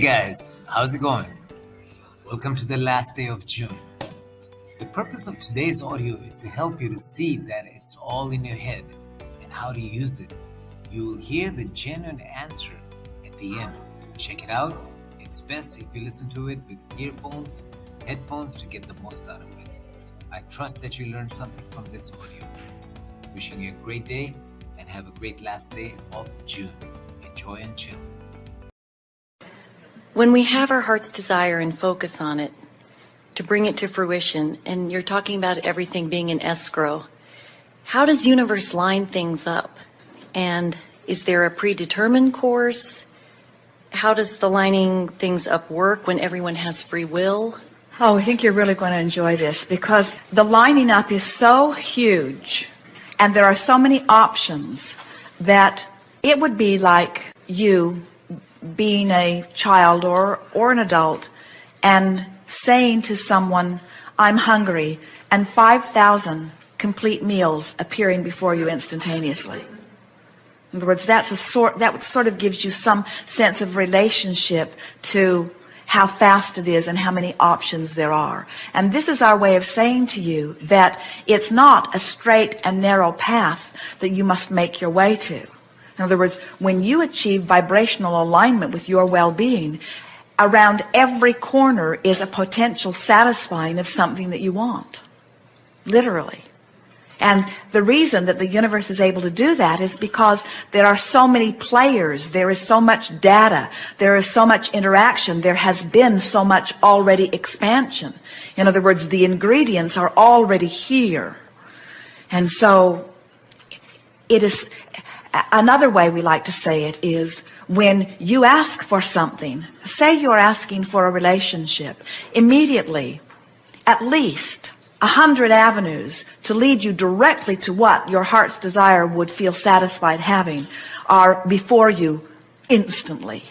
guys, how's it going? Welcome to the last day of June. The purpose of today's audio is to help you to see that it's all in your head and how to use it. You will hear the genuine answer at the end. Check it out. It's best if you listen to it with earphones, headphones to get the most out of it. I trust that you learned something from this audio. Wishing you a great day and have a great last day of June. Enjoy and chill. When we have our heart's desire and focus on it, to bring it to fruition, and you're talking about everything being in escrow, how does universe line things up? And is there a predetermined course? How does the lining things up work when everyone has free will? Oh, I think you're really going to enjoy this because the lining up is so huge and there are so many options that it would be like you being a child or, or an adult and saying to someone, I'm hungry, and 5,000 complete meals appearing before you instantaneously. In other words, that's a sort, that sort of gives you some sense of relationship to how fast it is and how many options there are. And this is our way of saying to you that it's not a straight and narrow path that you must make your way to. In other words, when you achieve vibrational alignment with your well-being, around every corner is a potential satisfying of something that you want. Literally. And the reason that the universe is able to do that is because there are so many players. There is so much data. There is so much interaction. There has been so much already expansion. In other words, the ingredients are already here. And so it is another way we like to say it is when you ask for something, say you're asking for a relationship, immediately, at least a hundred avenues to lead you directly to what your heart's desire would feel satisfied having are before you instantly.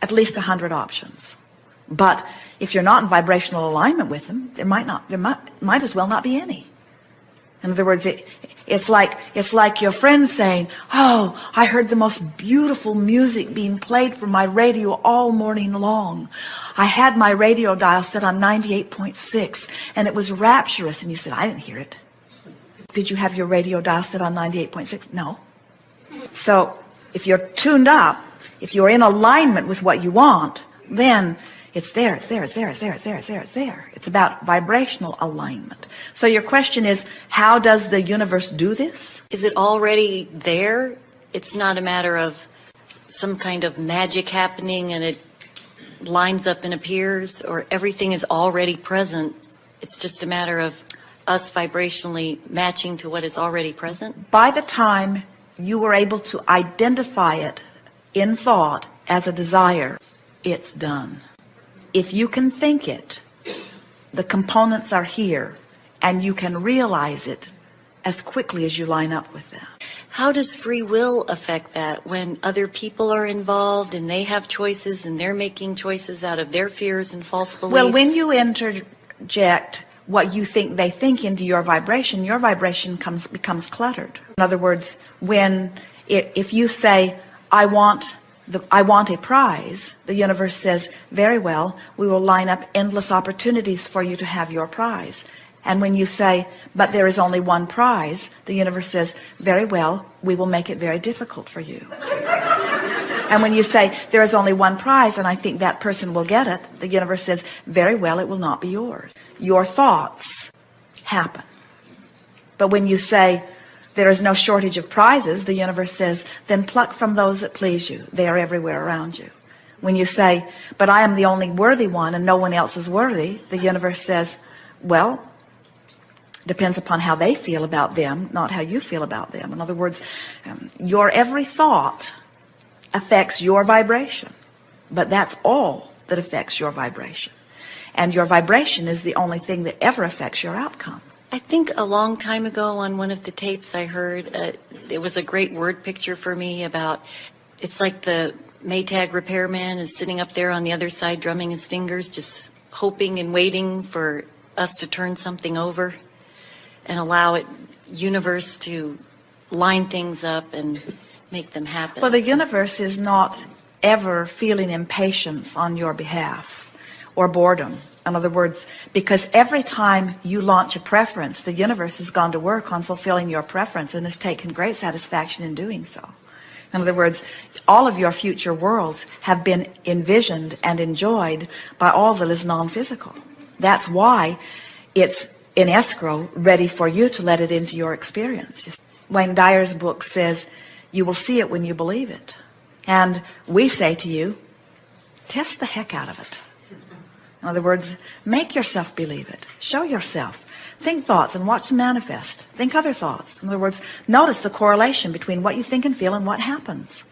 At least a hundred options. But if you're not in vibrational alignment with them, there might not, there might, might as well not be any. In other words, it, it's like, it's like your friend saying, Oh, I heard the most beautiful music being played from my radio all morning long. I had my radio dial set on 98.6 and it was rapturous. And you said, I didn't hear it. Did you have your radio dial set on 98.6? No. So if you're tuned up, if you're in alignment with what you want, then it's there, it's there, it's there, it's there, it's there, it's there, it's there. It's about vibrational alignment. So your question is, how does the universe do this? Is it already there? It's not a matter of some kind of magic happening and it lines up and appears, or everything is already present. It's just a matter of us vibrationally matching to what is already present. By the time you were able to identify it in thought as a desire, it's done if you can think it the components are here and you can realize it as quickly as you line up with them. How does free will affect that when other people are involved and they have choices and they're making choices out of their fears and false beliefs? Well when you interject what you think they think into your vibration your vibration comes becomes cluttered. In other words when if you say I want the, I want a prize, the universe says, very well, we will line up endless opportunities for you to have your prize. And when you say, but there is only one prize, the universe says, very well, we will make it very difficult for you. and when you say, there is only one prize and I think that person will get it, the universe says, very well, it will not be yours. Your thoughts happen. But when you say, there is no shortage of prizes the universe says then pluck from those that please you. They are everywhere around you. When you say but I am the only worthy one and no one else is worthy the universe says well depends upon how they feel about them not how you feel about them. In other words um, your every thought affects your vibration but that's all that affects your vibration. And your vibration is the only thing that ever affects your outcome I think a long time ago on one of the tapes I heard, uh, it was a great word picture for me about it's like the Maytag repairman is sitting up there on the other side drumming his fingers, just hoping and waiting for us to turn something over and allow it universe to line things up and make them happen. Well, the so, universe is not ever feeling impatience on your behalf or boredom. In other words, because every time you launch a preference, the universe has gone to work on fulfilling your preference and has taken great satisfaction in doing so. In other words, all of your future worlds have been envisioned and enjoyed by all that is non-physical. That's why it's in escrow, ready for you to let it into your experience. Just Wayne Dyer's book says, you will see it when you believe it. And we say to you, test the heck out of it. In other words, make yourself believe it. Show yourself. Think thoughts and watch them manifest. Think other thoughts. In other words, notice the correlation between what you think and feel and what happens.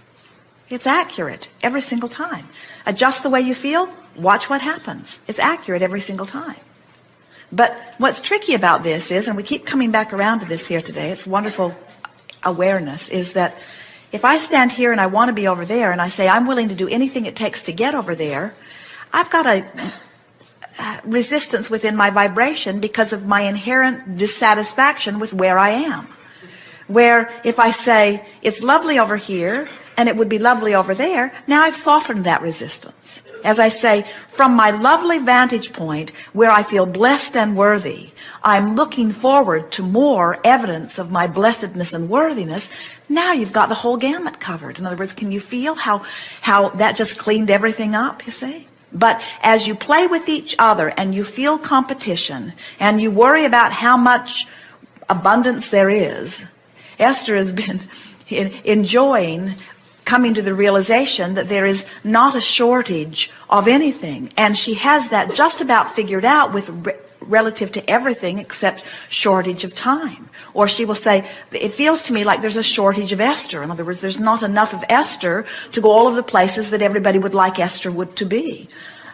It's accurate every single time. Adjust the way you feel, watch what happens. It's accurate every single time. But what's tricky about this is, and we keep coming back around to this here today, it's wonderful awareness, is that if I stand here and I want to be over there and I say I'm willing to do anything it takes to get over there, I've got a Uh, resistance within my vibration because of my inherent dissatisfaction with where I am. Where if I say it's lovely over here and it would be lovely over there, now I've softened that resistance. As I say, from my lovely vantage point where I feel blessed and worthy, I'm looking forward to more evidence of my blessedness and worthiness. Now you've got the whole gamut covered. In other words, can you feel how, how that just cleaned everything up, you see? But as you play with each other and you feel competition and you worry about how much abundance there is, Esther has been enjoying coming to the realization that there is not a shortage of anything. And she has that just about figured out with relative to everything except shortage of time. Or she will say, it feels to me like there's a shortage of Esther. In other words, there's not enough of Esther to go all of the places that everybody would like Esther would to be.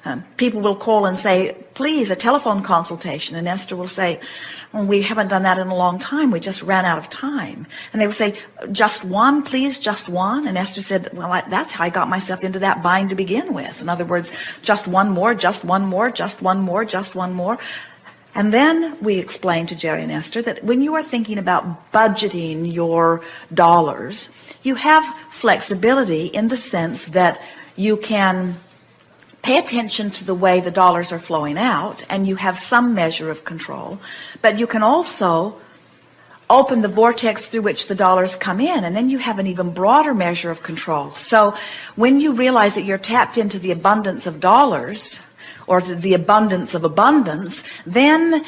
Um, people will call and say, please, a telephone consultation. And Esther will say, well, we haven't done that in a long time. We just ran out of time. And they will say, just one, please, just one. And Esther said, well, I, that's how I got myself into that bind to begin with. In other words, just one more, just one more, just one more, just one more. And then we explained to Jerry and Esther that when you are thinking about budgeting your dollars, you have flexibility in the sense that you can pay attention to the way the dollars are flowing out and you have some measure of control, but you can also open the vortex through which the dollars come in and then you have an even broader measure of control. So when you realize that you're tapped into the abundance of dollars, or the abundance of abundance, then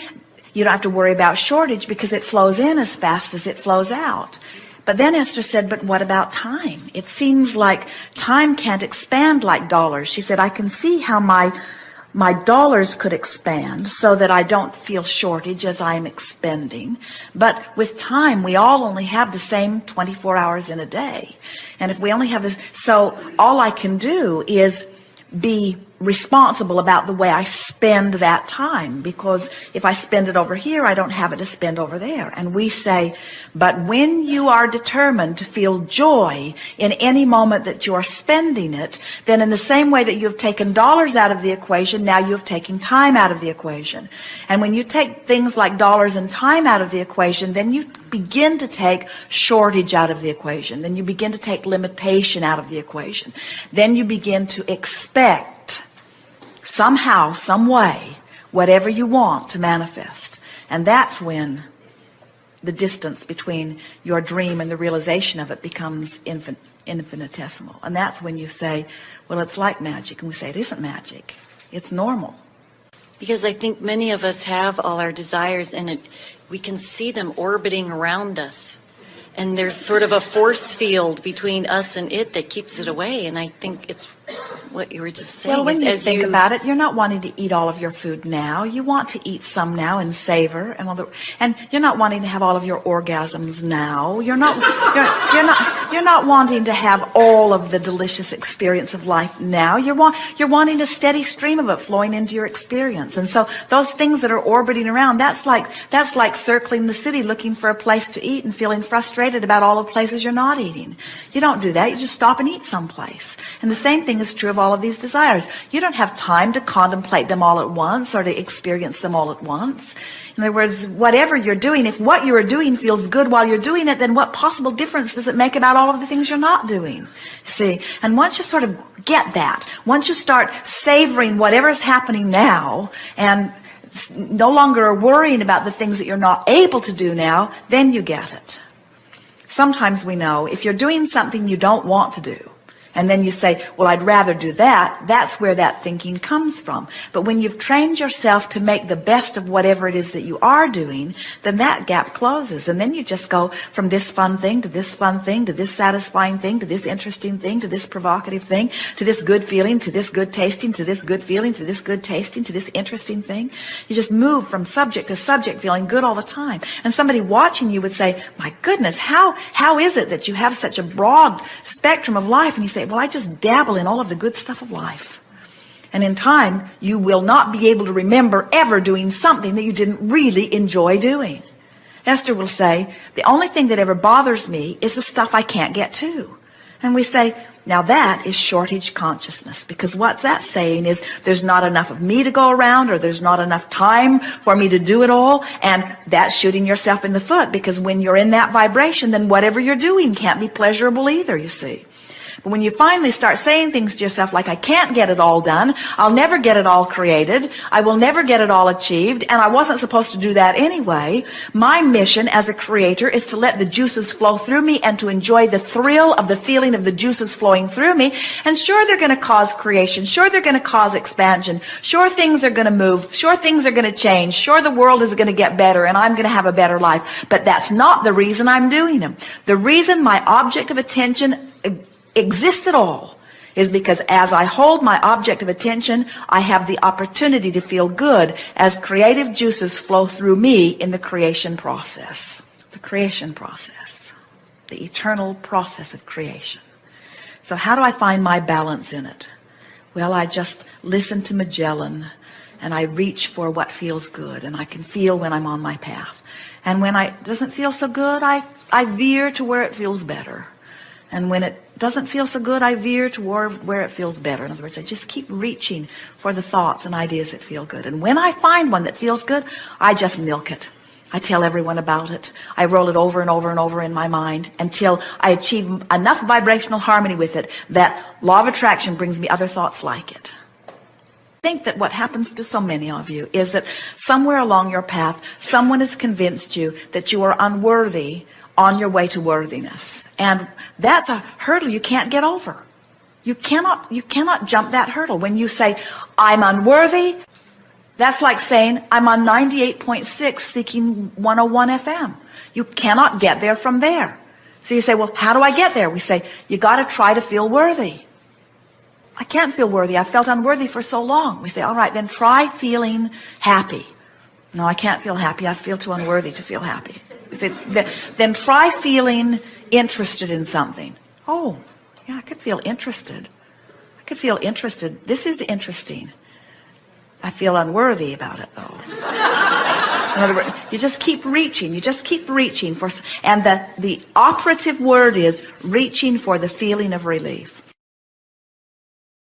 you don't have to worry about shortage because it flows in as fast as it flows out. But then Esther said, but what about time? It seems like time can't expand like dollars. She said, I can see how my my dollars could expand so that I don't feel shortage as I am expending. But with time, we all only have the same 24 hours in a day. And if we only have this, so all I can do is be responsible about the way I spend that time because if I spend it over here I don't have it to spend over there. And we say but when you are determined to feel joy in any moment that you are spending it then in the same way that you have taken dollars out of the equation now you have taken time out of the equation. And when you take things like dollars and time out of the equation then you begin to take shortage out of the equation. Then you begin to take limitation out of the equation. Then you begin to expect somehow, some way, whatever you want to manifest. And that's when the distance between your dream and the realization of it becomes infin infinitesimal. And that's when you say, well, it's like magic. And we say, it isn't magic. It's normal. Because I think many of us have all our desires and it, we can see them orbiting around us. And there's sort of a force field between us and it that keeps it away. And I think it's what you were just saying. Well, when you as think you, about it, you're not wanting to eat all of your food now. You want to eat some now and savor, and all the, and you're not wanting to have all of your orgasms now. You're not, you're, you're not, you're not wanting to have all of the delicious experience of life now. You're want, you're wanting a steady stream of it flowing into your experience. And so those things that are orbiting around, that's like, that's like circling the city looking for a place to eat and feeling frustrated about all the places you're not eating. You don't do that. You just stop and eat someplace. And the same thing is true of all of these desires. You don't have time to contemplate them all at once or to experience them all at once. In other words, whatever you're doing, if what you are doing feels good while you're doing it, then what possible difference does it make about all of the things you're not doing? See? And once you sort of get that, once you start savoring whatever is happening now and no longer worrying about the things that you're not able to do now, then you get it. Sometimes we know if you're doing something you don't want to do, and then you say, well, I'd rather do that. That's where that thinking comes from. But when you've trained yourself to make the best of whatever it is that you are doing, then that gap closes. And then you just go from this fun thing to this fun thing to this satisfying thing to this interesting thing to this provocative thing to this good feeling to this good tasting to this good feeling to this good tasting to this interesting thing. You just move from subject to subject feeling good all the time. And somebody watching you would say, my goodness, how, how is it that you have such a broad spectrum of life? And you say, well, I just dabble in all of the good stuff of life. And in time, you will not be able to remember ever doing something that you didn't really enjoy doing. Esther will say, the only thing that ever bothers me is the stuff I can't get to. And we say, now that is shortage consciousness because what that saying is there's not enough of me to go around or there's not enough time for me to do it all. And that's shooting yourself in the foot because when you're in that vibration, then whatever you're doing can't be pleasurable either, you see. But when you finally start saying things to yourself like, I can't get it all done, I'll never get it all created, I will never get it all achieved, and I wasn't supposed to do that anyway, my mission as a creator is to let the juices flow through me and to enjoy the thrill of the feeling of the juices flowing through me. And sure, they're going to cause creation. Sure, they're going to cause expansion. Sure, things are going to move. Sure, things are going to change. Sure, the world is going to get better and I'm going to have a better life. But that's not the reason I'm doing them. The reason my object of attention exist at all is because as I hold my object of attention, I have the opportunity to feel good as creative juices flow through me in the creation process. The creation process. The eternal process of creation. So how do I find my balance in it? Well, I just listen to Magellan and I reach for what feels good and I can feel when I'm on my path. And when I doesn't feel so good, I, I veer to where it feels better. And when it doesn't feel so good, I veer toward where it feels better. In other words, I just keep reaching for the thoughts and ideas that feel good. And when I find one that feels good, I just milk it. I tell everyone about it. I roll it over and over and over in my mind until I achieve enough vibrational harmony with it that law of attraction brings me other thoughts like it. I think that what happens to so many of you is that somewhere along your path, someone has convinced you that you are unworthy on your way to worthiness. And that's a hurdle you can't get over. You cannot, you cannot jump that hurdle. When you say, I'm unworthy, that's like saying, I'm on 98.6 seeking 101 FM. You cannot get there from there. So you say, well, how do I get there? We say, you got to try to feel worthy. I can't feel worthy. I felt unworthy for so long. We say, all right, then try feeling happy. No, I can't feel happy. I feel too unworthy to feel happy. Then try feeling interested in something. Oh, yeah, I could feel interested. I could feel interested. This is interesting. I feel unworthy about it though. In other words, you just keep reaching. You just keep reaching for, and the, the operative word is reaching for the feeling of relief.